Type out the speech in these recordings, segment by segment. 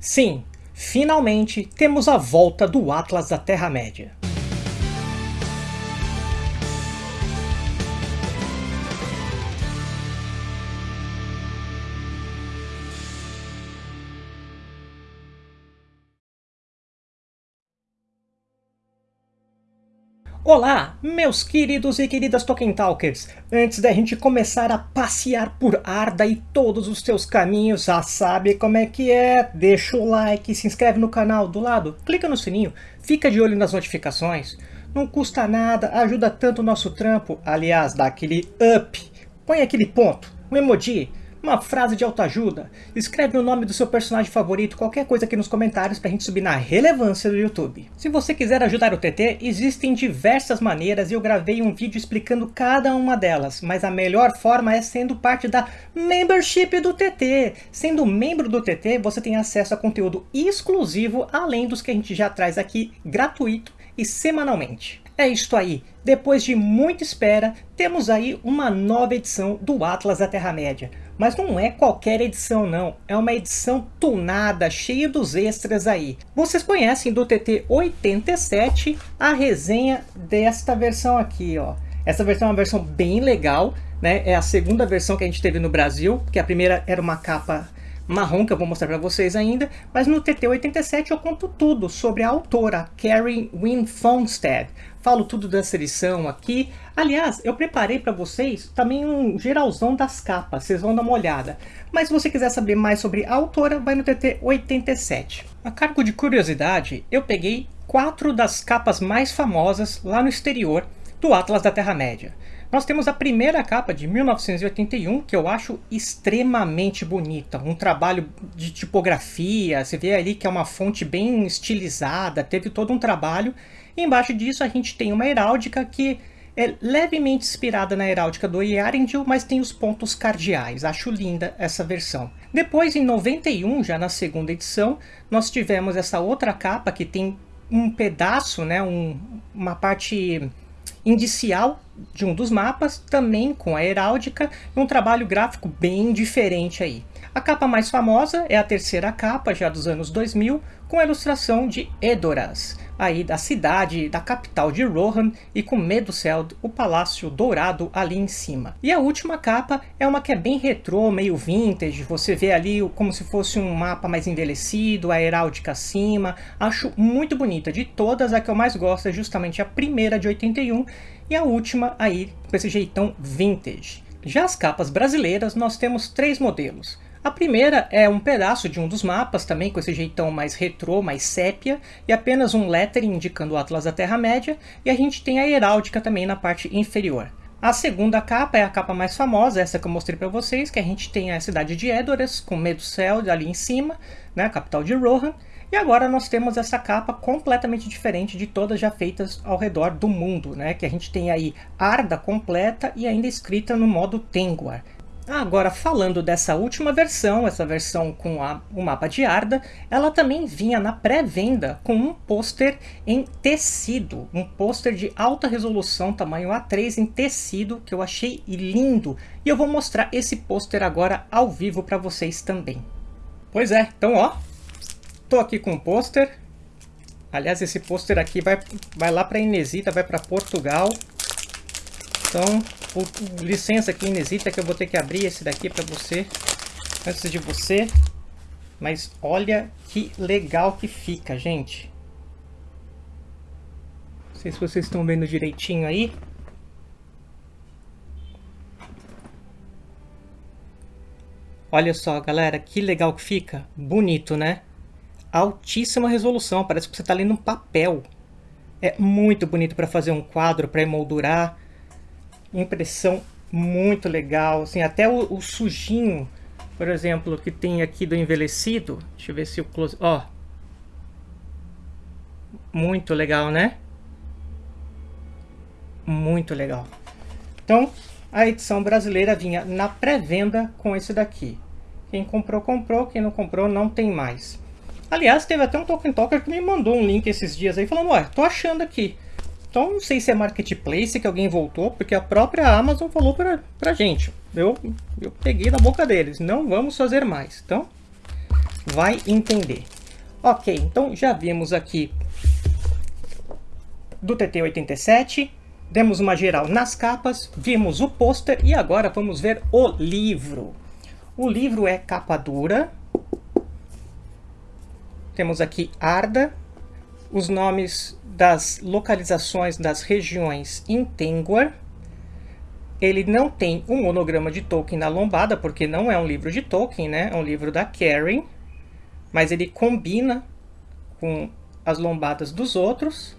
Sim, finalmente temos a volta do Atlas da Terra-média. Olá, meus queridos e queridas Tolkien Talkers! Antes da gente começar a passear por Arda e todos os seus caminhos, já sabe como é que é? Deixa o like, se inscreve no canal do lado, clica no sininho, fica de olho nas notificações. Não custa nada, ajuda tanto o nosso trampo. Aliás, dá aquele up, põe aquele ponto, um emoji, uma frase de autoajuda, escreve o nome do seu personagem favorito, qualquer coisa aqui nos comentários para a gente subir na relevância do YouTube. Se você quiser ajudar o TT, existem diversas maneiras e eu gravei um vídeo explicando cada uma delas, mas a melhor forma é sendo parte da membership do TT. Sendo membro do TT, você tem acesso a conteúdo exclusivo, além dos que a gente já traz aqui gratuito e semanalmente. É isto aí, depois de muita espera, temos aí uma nova edição do Atlas da Terra-média. Mas não é qualquer edição não, é uma edição tunada, cheia dos extras aí. Vocês conhecem do TT87 a resenha desta versão aqui, ó. Essa versão é uma versão bem legal, né? É a segunda versão que a gente teve no Brasil, que a primeira era uma capa marrom que eu vou mostrar para vocês ainda, mas no TT87 eu conto tudo sobre a autora, Karen Wynne Fonstad. Falo tudo dessa edição aqui. Aliás, eu preparei para vocês também um geralzão das capas, vocês vão dar uma olhada. Mas se você quiser saber mais sobre a autora, vai no TT87. A cargo de curiosidade, eu peguei quatro das capas mais famosas lá no exterior do Atlas da Terra-média. Nós temos a primeira capa de 1981, que eu acho extremamente bonita. Um trabalho de tipografia, você vê ali que é uma fonte bem estilizada, teve todo um trabalho. E embaixo disso a gente tem uma heráldica que é levemente inspirada na heráldica do Earendil, mas tem os pontos cardeais. Acho linda essa versão. Depois, em 91, já na segunda edição, nós tivemos essa outra capa que tem um pedaço, né, um, uma parte indicial de um dos mapas, também com a heráldica, um trabalho gráfico bem diferente aí. A capa mais famosa é a terceira capa, já dos anos 2000, com a ilustração de Edoras, aí da cidade, da capital de Rohan, e com Meduseld, o palácio dourado ali em cima. E a última capa é uma que é bem retrô, meio vintage, você vê ali como se fosse um mapa mais envelhecido, a heráldica acima, acho muito bonita. De todas, a que eu mais gosto é justamente a primeira de 81, e a última aí com esse jeitão vintage. Já as capas brasileiras, nós temos três modelos. A primeira é um pedaço de um dos mapas, também com esse jeitão mais retrô, mais sépia, e apenas um lettering indicando o Atlas da Terra-média, e a gente tem a heráldica também na parte inferior. A segunda capa é a capa mais famosa, essa que eu mostrei para vocês, que a gente tem a cidade de Edoras, com Meduseld ali em cima, né, a capital de Rohan, e agora nós temos essa capa completamente diferente de todas já feitas ao redor do mundo, né? Que a gente tem aí Arda completa e ainda escrita no modo Tengwar. Agora, falando dessa última versão, essa versão com a, o mapa de Arda, ela também vinha na pré-venda com um pôster em tecido, um pôster de alta resolução, tamanho A3 em tecido, que eu achei lindo. E eu vou mostrar esse pôster agora ao vivo para vocês também. Pois é, então ó, tô aqui com o pôster. Aliás, esse pôster aqui vai, vai lá para Inesita, vai para Portugal. Então, o, licença aqui, Inesita, que eu vou ter que abrir esse daqui para você, antes de você. Mas olha que legal que fica, gente. Não sei se vocês estão vendo direitinho aí. Olha só, galera, que legal que fica. Bonito, né? Altíssima resolução, parece que você está lendo um papel. É muito bonito para fazer um quadro, para emoldurar impressão muito legal, assim, até o, o, sujinho, por exemplo, que tem aqui do envelhecido, deixa eu ver se o close, ó, muito legal, né? Muito legal. Então, a edição brasileira vinha na pré-venda com esse daqui. Quem comprou, comprou. Quem não comprou, não tem mais. Aliás, teve até um Token Talker que me mandou um link esses dias aí, falando, ué, tô achando aqui. Então não sei se é marketplace que alguém voltou, porque a própria Amazon falou pra, pra gente. Eu, eu peguei da boca deles, não vamos fazer mais. Então, vai entender. Ok, então já vimos aqui do TT87, demos uma geral nas capas, vimos o pôster e agora vamos ver o livro. O livro é capa dura. Temos aqui Arda, os nomes das localizações das regiões em Tengwar. Ele não tem um monograma de Tolkien na lombada, porque não é um livro de Tolkien, né? É um livro da Karen. Mas ele combina com as lombadas dos outros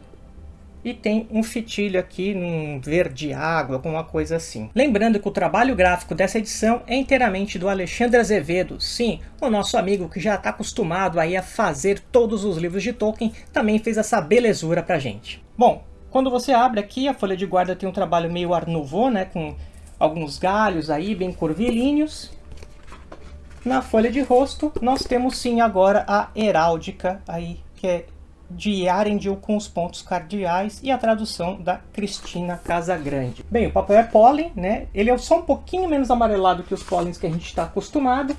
e tem um fitilho aqui num verde água, alguma coisa assim. Lembrando que o trabalho gráfico dessa edição é inteiramente do Alexandre Azevedo, sim, o nosso amigo que já está acostumado aí a fazer todos os livros de Tolkien, também fez essa belezura pra gente. Bom, quando você abre aqui, a folha de guarda tem um trabalho meio Art Nouveau, né, com alguns galhos aí bem curvilíneos. Na folha de rosto, nós temos sim agora a heráldica aí, que é de Arendil com os pontos cardeais e a tradução da Cristina Casagrande. Bem, o papel é pólen, né? Ele é só um pouquinho menos amarelado que os pólens que a gente está acostumado.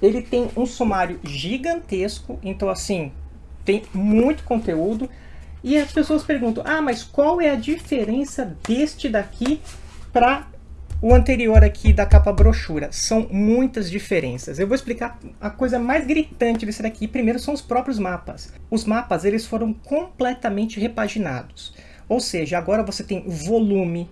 Ele tem um sumário gigantesco, então assim, tem muito conteúdo. E as pessoas perguntam, ah, mas qual é a diferença deste daqui para o anterior aqui da capa brochura. São muitas diferenças. Eu vou explicar a coisa mais gritante desse daqui. Primeiro são os próprios mapas. Os mapas eles foram completamente repaginados. Ou seja, agora você tem volume,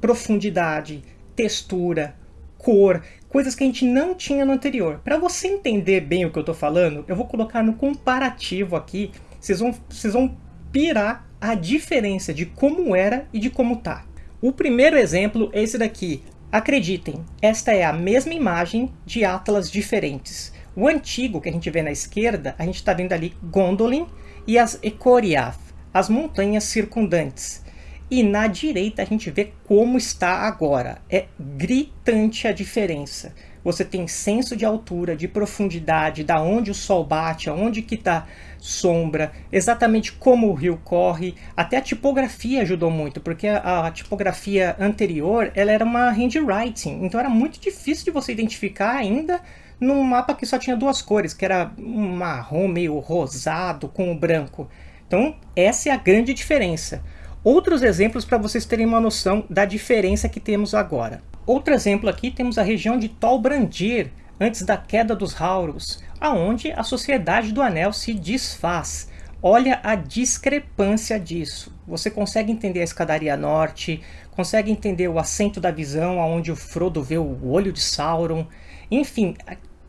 profundidade, textura, cor, coisas que a gente não tinha no anterior. Para você entender bem o que eu estou falando, eu vou colocar no comparativo aqui. Vocês vão, vocês vão pirar a diferença de como era e de como tá. O primeiro exemplo é esse daqui. Acreditem, esta é a mesma imagem de Atlas diferentes. O antigo que a gente vê na esquerda, a gente está vendo ali Gondolin e as Ecoriath, as montanhas circundantes. E na direita a gente vê como está agora. É gritante a diferença. Você tem senso de altura, de profundidade, da onde o sol bate, aonde que está sombra, exatamente como o rio corre, até a tipografia ajudou muito, porque a, a, tipografia anterior ela era uma handwriting, então era muito difícil de você identificar ainda num mapa que só tinha duas cores, que era um marrom meio rosado com o branco. Então essa é a grande diferença. Outros exemplos para vocês terem uma noção da diferença que temos agora. Outro exemplo aqui temos a região de Tolbrandir, antes da queda dos Hauros, aonde a Sociedade do Anel se desfaz. Olha a discrepância disso. Você consegue entender a escadaria norte, consegue entender o assento da visão, aonde o Frodo vê o olho de Sauron. Enfim,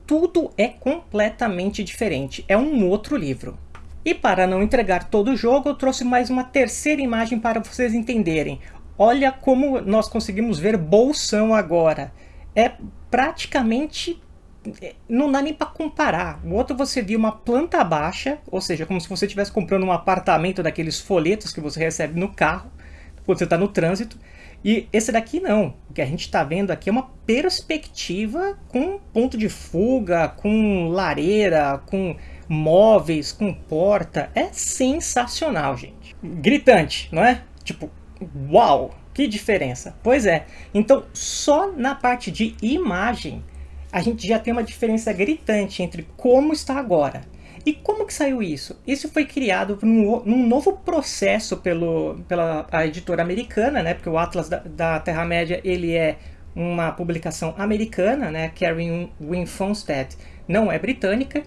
tudo é completamente diferente. É um outro livro. E para não entregar todo o jogo, eu trouxe mais uma terceira imagem para vocês entenderem. Olha como nós conseguimos ver Bolsão agora. É praticamente não dá nem para comparar. O outro você viu uma planta baixa, ou seja, como se você estivesse comprando um apartamento daqueles folhetos que você recebe no carro, quando você está no trânsito. E esse daqui não. O que a gente está vendo aqui é uma perspectiva com ponto de fuga, com lareira, com móveis, com porta. É sensacional, gente. Gritante, não é? Tipo, uau, que diferença. Pois é. Então, só na parte de imagem a gente já tem uma diferença gritante entre como está agora. E como que saiu isso? Isso foi criado num, novo processo pelo, pela editora americana, né? Porque o Atlas da, da Terra-média ele é uma publicação americana, né? Karen Wynne Fonstead não é britânica.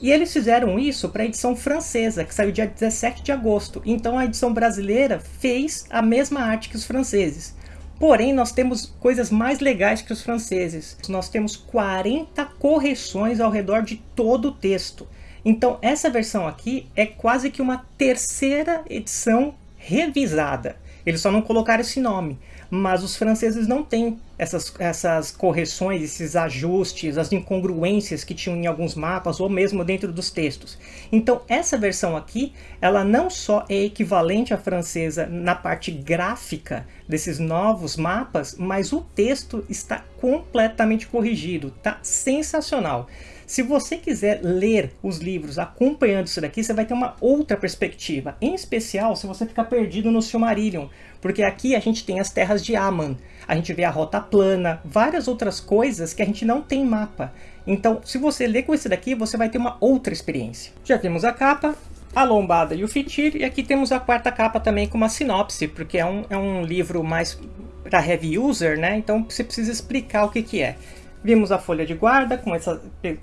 E eles fizeram isso para a edição francesa, que saiu dia 17 de agosto. Então a edição brasileira fez a mesma arte que os franceses. Porém, nós temos coisas mais legais que os franceses. Nós temos 40 correções ao redor de todo o texto. Então, essa versão aqui é quase que uma terceira edição revisada. Eles só não colocaram esse nome mas os franceses não têm essas, essas correções, esses ajustes, as incongruências que tinham em alguns mapas ou mesmo dentro dos textos. Então essa versão aqui, ela não só é equivalente à francesa na parte gráfica desses novos mapas, mas o texto está completamente corrigido, tá sensacional. Se você quiser ler os livros acompanhando isso daqui, você vai ter uma outra perspectiva. Em especial, se você ficar perdido no Silmarillion. Porque aqui a gente tem as terras de Aman. A gente vê a rota plana, várias outras coisas que a gente não tem mapa. Então, se você ler com esse daqui, você vai ter uma outra experiência. Já temos a capa, a lombada e o fitir. E aqui temos a quarta capa também com uma sinopse, porque é um, é um livro mais para heavy user, né? Então você precisa explicar o que, que é. Vimos a folha de guarda com essa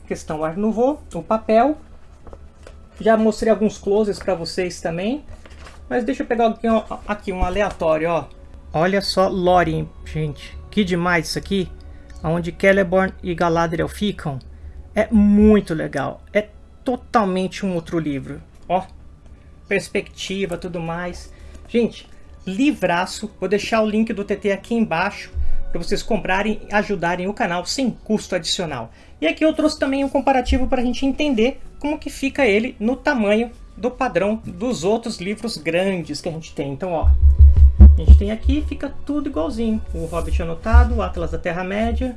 questão Art Nouveau, o papel. Já mostrei alguns closes para vocês também. Mas deixa eu pegar aqui, aqui um aleatório, ó. Olha só Lórien, gente. Que demais isso aqui. Onde Celeborn e Galadriel ficam. É muito legal. É totalmente um outro livro. Ó, perspectiva, tudo mais. Gente, livraço. Vou deixar o link do TT aqui embaixo para vocês comprarem e ajudarem o canal sem custo adicional. E aqui eu trouxe também um comparativo para a gente entender como que fica ele no tamanho do padrão dos outros livros grandes que a gente tem. Então, ó, a gente tem aqui, fica tudo igualzinho. O Hobbit anotado, o Atlas da Terra-média,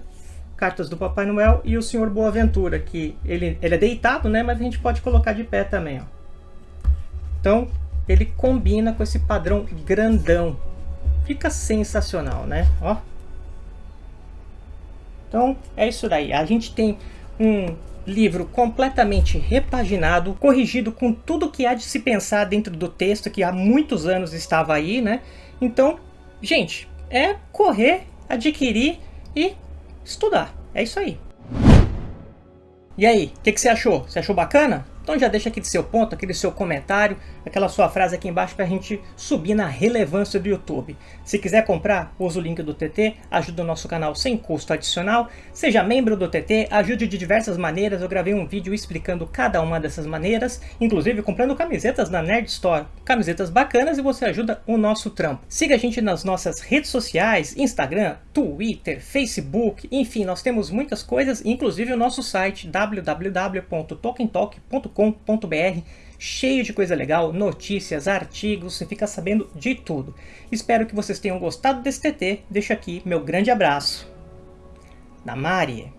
Cartas do Papai Noel e o Senhor Boaventura, que ele, ele é deitado, né? Mas a gente pode colocar de pé também, ó. Então, ele combina com esse padrão grandão. Fica sensacional, né? Ó. Então, é isso daí. A gente tem um livro completamente repaginado, corrigido com tudo que há de se pensar dentro do texto, que há muitos anos estava aí, né? Então, gente, é correr, adquirir e estudar. É isso aí. E aí, o que, que você achou? Você achou bacana? Então já deixa aquele seu ponto, aquele seu comentário, aquela sua frase aqui embaixo para a gente subir na relevância do YouTube. Se quiser comprar, usa o link do TT, ajuda o nosso canal sem custo adicional. Seja membro do TT, ajude de diversas maneiras. Eu gravei um vídeo explicando cada uma dessas maneiras, inclusive comprando camisetas na Nerd Store. Camisetas bacanas e você ajuda o nosso trampo. Siga a gente nas nossas redes sociais, Instagram, Twitter, Facebook, enfim, nós temos muitas coisas, inclusive o nosso site www.tokentalk.com www.cultura.com.br, cheio de coisa legal, notícias, artigos, você fica sabendo de tudo. Espero que vocês tenham gostado desse TT, deixo aqui meu grande abraço. Da Mari.